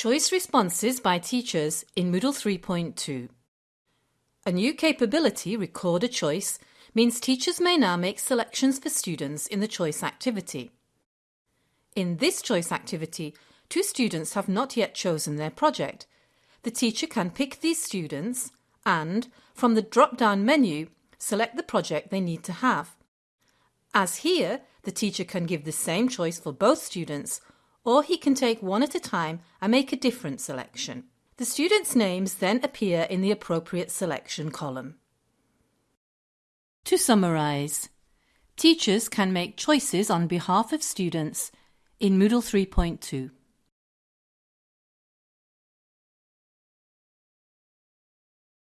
Choice responses by teachers in Moodle 3.2. A new capability, Record a Choice, means teachers may now make selections for students in the choice activity. In this choice activity, two students have not yet chosen their project. The teacher can pick these students and, from the drop-down menu, select the project they need to have. As here, the teacher can give the same choice for both students or he can take one at a time and make a different selection. The students' names then appear in the appropriate selection column. To summarise, teachers can make choices on behalf of students in Moodle 3.2.